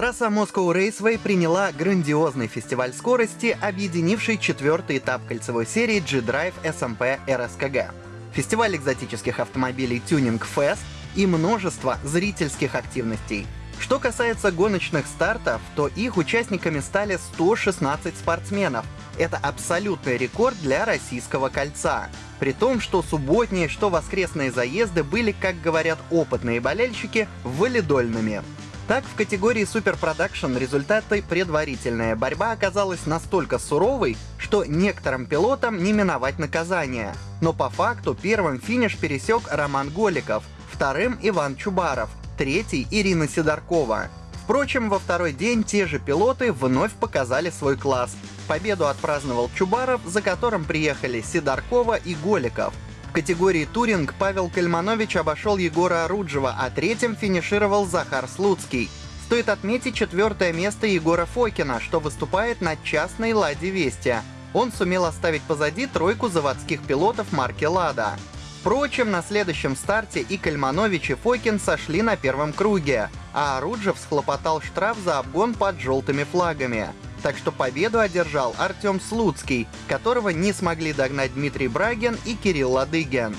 Трасса Moscow Raceway приняла грандиозный фестиваль скорости, объединивший четвертый этап кольцевой серии G-Drive SMP RSKG. Фестиваль экзотических автомобилей Tuning Fest и множество зрительских активностей. Что касается гоночных стартов, то их участниками стали 116 спортсменов. Это абсолютный рекорд для российского кольца. При том, что субботние, что воскресные заезды были, как говорят опытные болельщики, валидольными. Так, в категории Production результаты предварительная борьба оказалась настолько суровой, что некоторым пилотам не миновать наказание. Но по факту первым финиш пересек Роман Голиков, вторым Иван Чубаров, третий Ирина Сидоркова. Впрочем, во второй день те же пилоты вновь показали свой класс. Победу отпраздновал Чубаров, за которым приехали Сидоркова и Голиков. В категории «Туринг» Павел Кальманович обошел Егора Оруджева, а третьим финишировал Захар Слуцкий. Стоит отметить четвертое место Егора Фокина, что выступает на частной «Ладе Вестия». Он сумел оставить позади тройку заводских пилотов марки «Лада». Впрочем, на следующем старте и Кальманович, и Фокин сошли на первом круге, а Оруджев схлопотал штраф за обгон под желтыми флагами так что победу одержал Артем Слуцкий, которого не смогли догнать Дмитрий Брагин и Кирилл Ладыгин.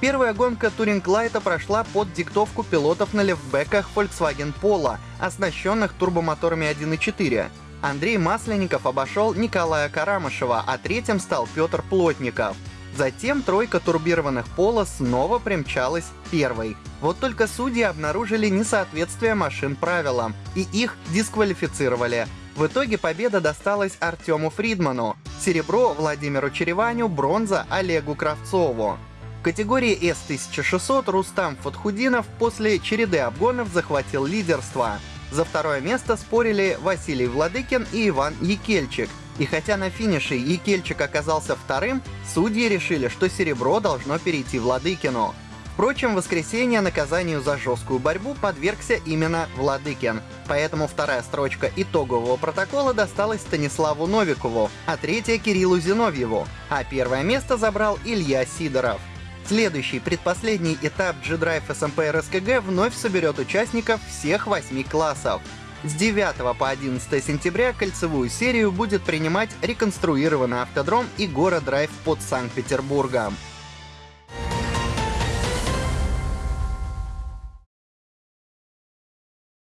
Первая гонка Туринг Лайта прошла под диктовку пилотов на левбеках Volkswagen Polo, оснащенных турбомоторами 1.4. Андрей Масленников обошел Николая Карамышева, а третьим стал Петр Плотников. Затем тройка турбированных Пола снова примчалась первой. Вот только судьи обнаружили несоответствие машин правилам, и их дисквалифицировали. В итоге победа досталась Артему Фридману, серебро Владимиру Череваню, бронза Олегу Кравцову. В категории S1600 Рустам Фатхудинов после череды обгонов захватил лидерство. За второе место спорили Василий Владыкин и Иван Екельчик. И хотя на финише Екельчик оказался вторым, судьи решили, что серебро должно перейти Владыкину. Впрочем, в воскресенье наказанию за жесткую борьбу подвергся именно Владыкин, поэтому вторая строчка итогового протокола досталась Станиславу Новикову, а третья — Кириллу Зиновьеву, а первое место забрал Илья Сидоров. Следующий, предпоследний этап G-Drive SMP RSKG вновь соберет участников всех восьми классов. С 9 по 11 сентября кольцевую серию будет принимать реконструированный автодром и город Драйв под Санкт-Петербургом.